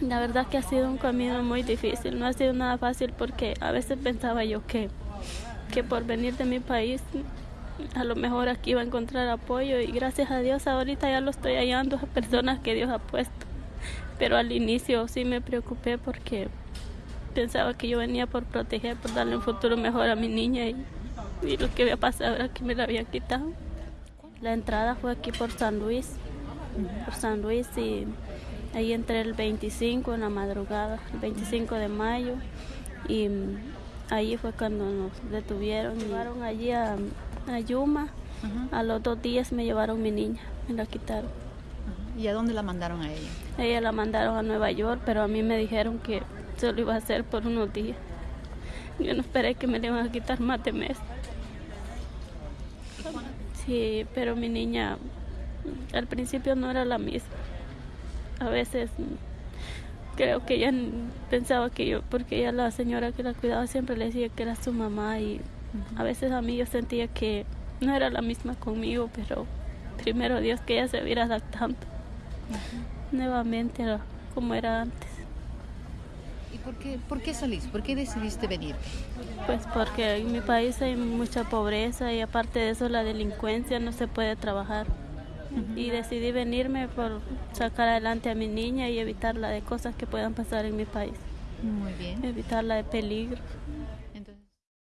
La verdad que ha sido un camino muy difícil, no ha sido nada fácil porque a veces pensaba yo que, que por venir de mi país a lo mejor aquí iba a encontrar apoyo y gracias a Dios ahorita ya lo estoy hallando a personas que Dios ha puesto. Pero al inicio sí me preocupé porque pensaba que yo venía por proteger, por darle un futuro mejor a mi niña y, y lo que había pasado era que me la habían quitado. La entrada fue aquí por San Luis, por San Luis y Ahí entré el 25 en la madrugada, el 25 de mayo, y ahí fue cuando nos detuvieron. Me llevaron allí a, Yuma. A los dos días me llevaron mi niña, me la quitaron. ¿Y a dónde la mandaron a ella? Ella la mandaron a Nueva York, pero a mí me dijeron que se lo iba a hacer por unos días. Yo no esperé que me le iban a quitar más de mes. Sí, pero mi niña al principio no era la misma a veces creo que ella pensaba que yo, porque ella la señora que la cuidaba siempre le decía que era su mamá y a veces a mí yo sentía que no era la misma conmigo, pero primero Dios que ella se viera adaptando nuevamente a como era antes. ¿Y por qué, por qué salís? ¿Por qué decidiste venir? Pues porque en mi país hay mucha pobreza y aparte de eso la delincuencia no se puede trabajar y decidí venirme por sacar adelante a mi niña y evitarla de cosas que puedan pasar en mi país. Muy bien. Evitarla de peligro.